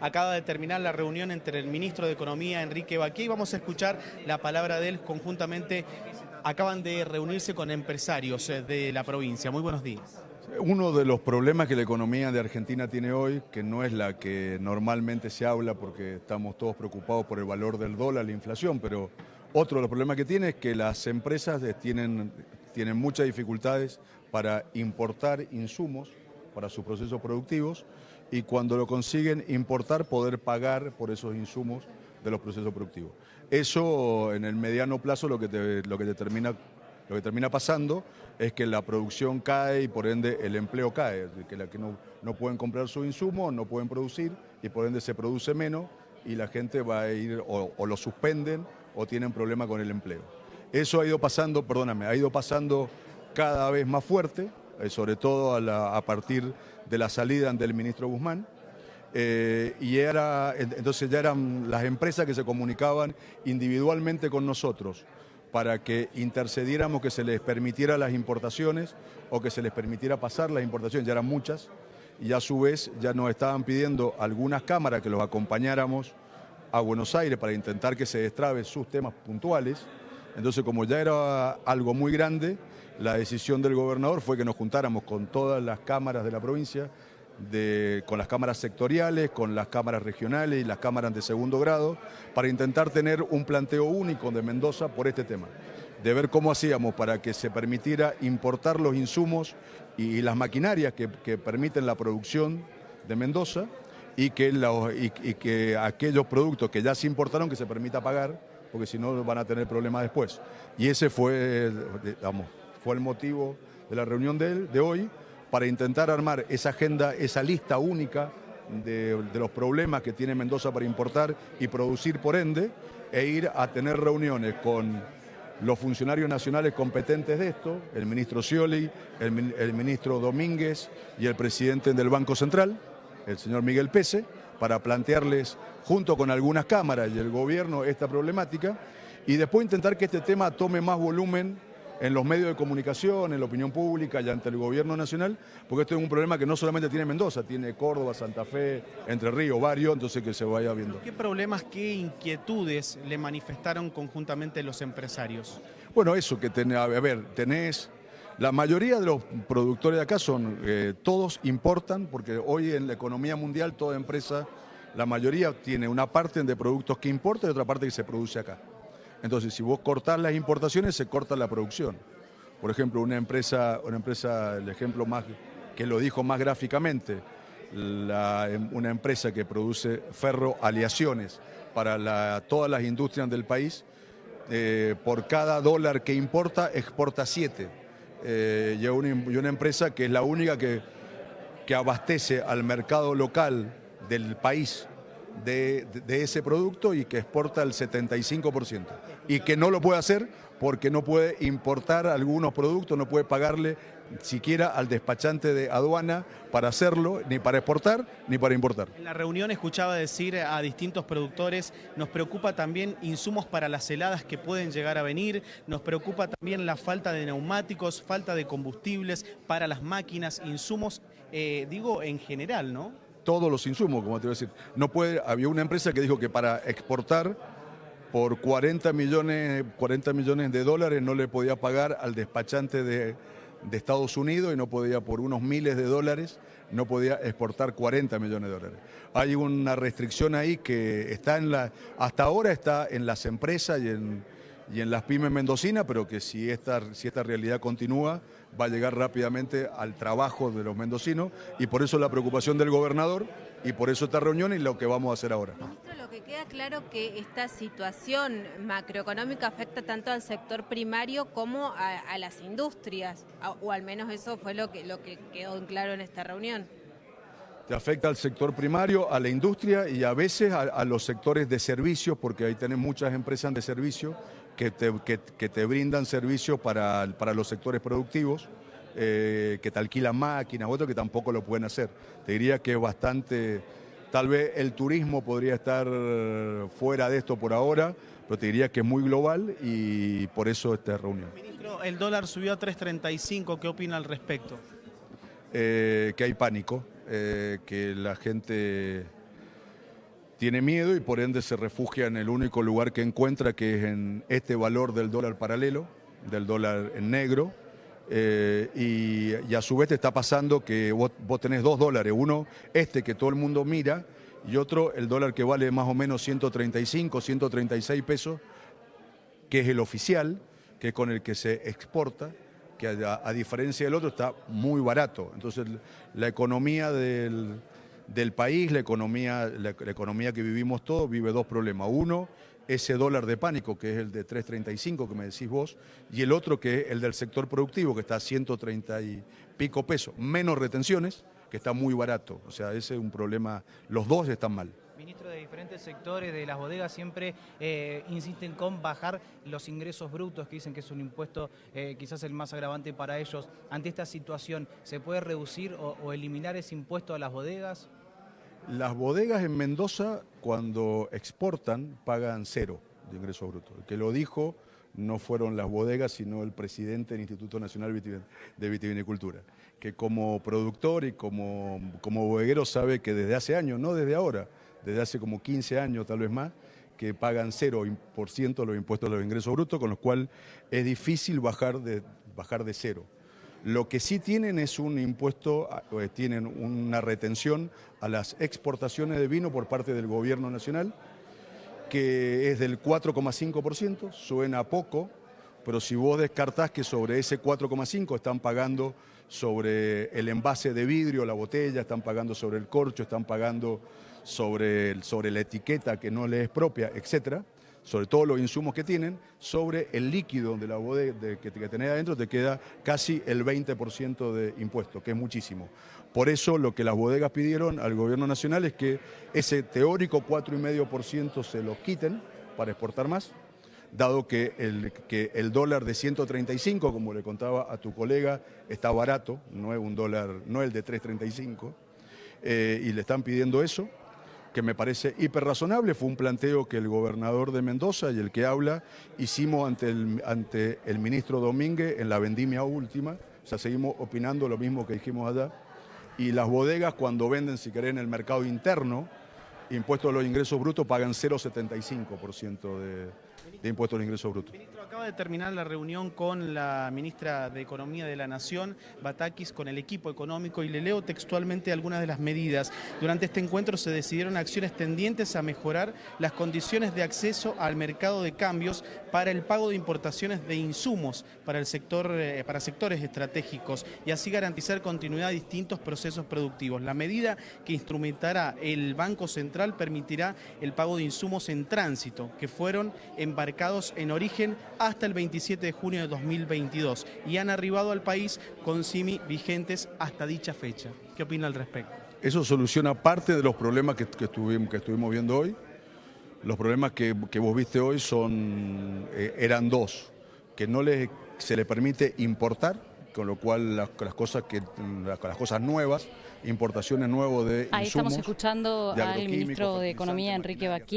Acaba de terminar la reunión entre el ministro de Economía, Enrique Baquia, y vamos a escuchar la palabra de él conjuntamente. Acaban de reunirse con empresarios eh, de la provincia. Muy buenos días. Uno de los problemas que la economía de Argentina tiene hoy, que no es la que normalmente se habla porque estamos todos preocupados por el valor del dólar, la inflación, pero otro de los problemas que tiene es que las empresas tienen, tienen muchas dificultades para importar insumos para sus procesos productivos y cuando lo consiguen importar poder pagar por esos insumos de los procesos productivos. Eso en el mediano plazo lo que, lo que, determina, lo que termina pasando es que la producción cae y por ende el empleo cae, que, la que no, no pueden comprar su insumo, no pueden producir y por ende se produce menos y la gente va a ir o, o lo suspenden o tienen problema con el empleo. Eso ha ido pasando, perdóname, ha ido pasando cada vez más fuerte, eh, sobre todo a, partir de la salida del ministro Guzmán. Eh, y era, entonces ya eran las empresas que se comunicaban individualmente con nosotros para que intercediéramos que se les permitiera las importaciones o que se les permitiera pasar las importaciones, ya eran muchas, y a su vez ya nos estaban pidiendo algunas cámaras que los acompañáramos a Buenos Aires para intentar que se destrabe sus temas puntuales. Entonces, como ya era algo muy grande, la decisión del gobernador fue que nos juntáramos con todas las cámaras de la provincia, con las cámaras sectoriales, con las cámaras regionales y las cámaras de segundo grado, para intentar tener un planteo único de Mendoza por este tema, de ver cómo hacíamos para que se permitiera importar los insumos y, las maquinarias que, permiten la producción de Mendoza y que, y que aquellos productos que ya se importaron que se permita pagar, porque si no van a tener problemas después. Y ese fue, fue el motivo de la reunión de, de hoy, para intentar armar esa agenda, esa lista única de, los problemas que tiene Mendoza para importar y producir por ende, e ir a tener reuniones con los funcionarios nacionales competentes de esto, el ministro Scioli, el, el, ministro Domínguez y el presidente del Banco Central, el señor Miguel Pese, para plantearles, junto con algunas cámaras y el gobierno, esta problemática, y después intentar que este tema tome más volumen en los medios de comunicación, en la opinión pública y ante el gobierno nacional, porque esto es un problema que no solamente tiene Mendoza, tiene Córdoba, Santa Fe, Entre Ríos, varios, entonces que se vaya viendo. ¿Qué problemas, qué inquietudes le manifestaron conjuntamente los empresarios? Bueno, eso que tenés, a ver, tenés... La mayoría de los productores de acá son, eh, todos importan, porque hoy en la economía mundial toda empresa, la mayoría tiene una parte de productos que importa y otra parte que se produce acá. Entonces, si vos cortás las importaciones, se corta la producción. Por ejemplo, una empresa, una empresa el ejemplo más que lo dijo más gráficamente, una empresa que produce ferroaleaciones para todas las industrias del país, eh, por cada dólar que importa, exporta siete. Eh, y, una, empresa que es la única que, que abastece al mercado local del país de, ese producto y que exporta el 75%. Y que no lo puede hacer porque no puede importar algunos productos, no puede pagarle siquiera al despachante de aduana para hacerlo, ni para exportar, ni para importar. En la reunión escuchaba decir a distintos productores, nos preocupa también insumos para las heladas que pueden llegar a venir, nos preocupa también la falta de neumáticos, falta de combustibles para las máquinas, insumos, eh, digo en general, ¿no? Todos los insumos, como te voy a decir. No puede, había una empresa que dijo que para exportar por 40 millones, 40 millones de dólares no le podía pagar al despachante de, de Estados Unidos y no podía por unos miles de dólares, no podía exportar 40 millones de dólares. Hay una restricción ahí que está en la, hasta ahora está en las empresas y en y en las pymes mendocinas, pero que si esta, si esta realidad continúa, va a llegar rápidamente al trabajo de los mendocinos y por eso la preocupación del gobernador y por eso esta reunión y lo que vamos a hacer ahora. Ministro, lo que queda claro que esta situación macroeconómica afecta tanto al sector primario como a, las industrias, o al menos eso fue lo que, lo que quedó en claro en esta reunión. Te afecta al sector primario, a la industria y a veces a, los sectores de servicios, porque ahí tenés muchas empresas de servicio que te, que, te brindan servicios para, para, los sectores productivos, eh, que te alquilan máquinas, otros que tampoco lo pueden hacer. Te diría que es bastante, tal vez el turismo podría estar fuera de esto por ahora, pero te diría que es muy global y por eso esta reunión. Ministro, el dólar subió a 3.35, ¿qué opina al respecto? Eh, que hay pánico, eh, que la gente tiene miedo y por ende se refugia en el único lugar que encuentra, que es en este valor del dólar paralelo, del dólar en negro, eh, y, a su vez te está pasando que vos, vos, tenés dos dólares, uno este que todo el mundo mira y otro el dólar que vale más o menos 135, 136 pesos, que es el oficial, que es con el que se exporta, que a, diferencia del otro está muy barato. Entonces la economía del, país, la economía, la, economía que vivimos todos, vive dos problemas. Uno, ese dólar de pánico, que es el de 3.35 que me decís vos, y el otro que es el del sector productivo, que está a 130 y pico pesos, menos retenciones, que está muy barato. O sea, ese es un problema, los dos están mal ministros de diferentes sectores de las bodegas siempre eh, insisten con bajar los ingresos brutos, que dicen que es un impuesto eh, quizás el más agravante para ellos. Ante esta situación, ¿se puede reducir o, eliminar ese impuesto a las bodegas? Las bodegas en Mendoza, cuando exportan, pagan cero de ingresos brutos. El que lo dijo no fueron las bodegas, sino el presidente del Instituto Nacional de Vitivinicultura, que como productor y como, como bodeguero sabe que desde hace años, no desde ahora, desde hace como 15 años, tal vez más, que pagan 0% los impuestos a los ingresos brutos, con lo cual es difícil bajar de, bajar de cero. Lo que sí tienen es un impuesto, eh, tienen una retención a las exportaciones de vino por parte del gobierno nacional, que es del 4,5%, suena poco, pero si vos descartás que sobre ese 4,5 están pagando sobre el envase de vidrio, la botella, están pagando sobre el corcho, están pagando sobre, sobre la etiqueta que no les es propia, etcétera, sobre todos los insumos que tienen, sobre el líquido de la bodega que, que tenés adentro te queda casi el 20% de impuesto, que es muchísimo. Por eso lo que las bodegas pidieron al gobierno nacional es que ese teórico 4,5% se lo quiten para exportar más, dado que el, que el dólar de 135, como le contaba a tu colega, está barato, no es un dólar, no el de 335, eh, y le están pidiendo eso que me parece hiper razonable, fue un planteo que el gobernador de Mendoza y el que habla hicimos ante el, ante el ministro Domínguez en la vendimia última, o sea, seguimos opinando lo mismo que dijimos allá, y las bodegas cuando venden, si querés, en el mercado interno, impuestos a los ingresos brutos pagan 0,75% de, de impuestos al ingreso bruto. Ministro, acaba de terminar la reunión con la ministra de Economía de la Nación, Batakis, con el equipo económico y le leo textualmente algunas de las medidas. Durante este encuentro se decidieron acciones tendientes a mejorar las condiciones de acceso al mercado de cambios para el pago de importaciones de insumos para, el sector, eh, para sectores estratégicos y así garantizar continuidad a distintos procesos productivos. La medida que instrumentará el Banco Central permitirá el pago de insumos en tránsito que fueron embarcados en origen hasta el 27 de junio de 2022 y han arribado al país con CIMI vigentes hasta dicha fecha. ¿Qué opina al respecto? Eso soluciona parte de los problemas que, estuvimos, que estuvimos viendo hoy. Los problemas que, vos viste hoy son, eh, eran dos, que no les, se le permite importar, con lo cual las, cosas, que, las, cosas nuevas, importaciones nuevas de Ahí estamos escuchando al ministro de Economía, Enrique Baquí.